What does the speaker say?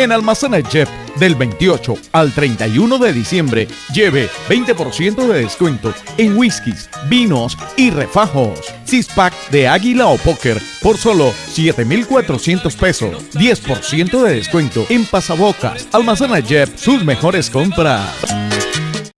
En Almacena Jeff, del 28 al 31 de diciembre, lleve 20% de descuento en whiskies, vinos y refajos. Six pack de Águila o Póker por solo 7,400 pesos. 10% de descuento en pasabocas. Almacena Jeff, sus mejores compras.